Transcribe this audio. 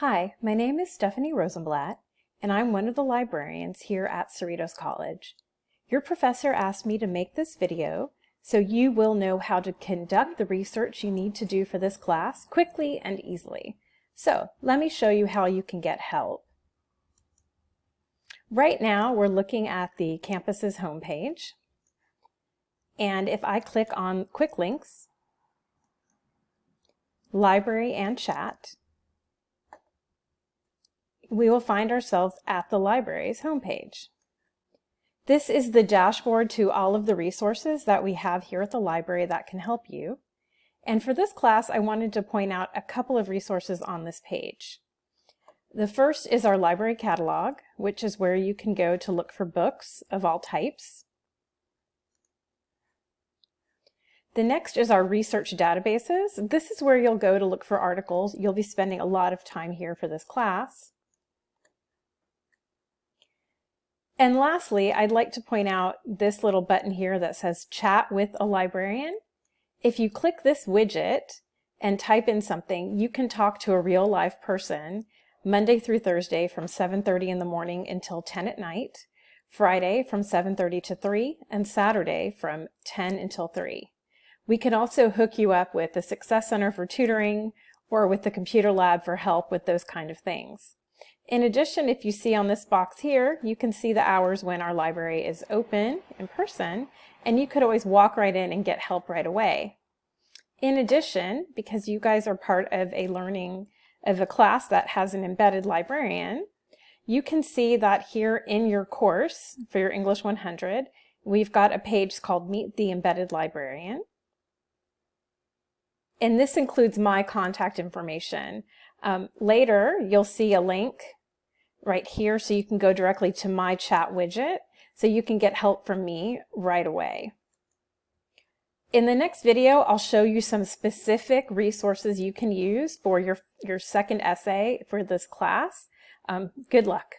Hi, my name is Stephanie Rosenblatt, and I'm one of the librarians here at Cerritos College. Your professor asked me to make this video so you will know how to conduct the research you need to do for this class quickly and easily. So let me show you how you can get help. Right now we're looking at the campus's homepage. And if I click on Quick Links, Library and Chat, we will find ourselves at the library's homepage. This is the dashboard to all of the resources that we have here at the library that can help you. And for this class, I wanted to point out a couple of resources on this page. The first is our library catalog, which is where you can go to look for books of all types. The next is our research databases. This is where you'll go to look for articles. You'll be spending a lot of time here for this class. And lastly, I'd like to point out this little button here that says chat with a librarian. If you click this widget and type in something, you can talk to a real live person Monday through Thursday from 7.30 in the morning until 10 at night, Friday from 7.30 to 3, and Saturday from 10 until 3. We can also hook you up with the Success Center for tutoring or with the computer lab for help with those kind of things. In addition, if you see on this box here, you can see the hours when our library is open in person, and you could always walk right in and get help right away. In addition, because you guys are part of a learning of a class that has an embedded librarian, you can see that here in your course for your English 100, we've got a page called Meet the Embedded Librarian. And this includes my contact information. Um, later, you'll see a link right here so you can go directly to my chat widget so you can get help from me right away. In the next video, I'll show you some specific resources you can use for your, your second essay for this class. Um, good luck.